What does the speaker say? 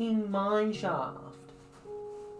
fucking mine shaft.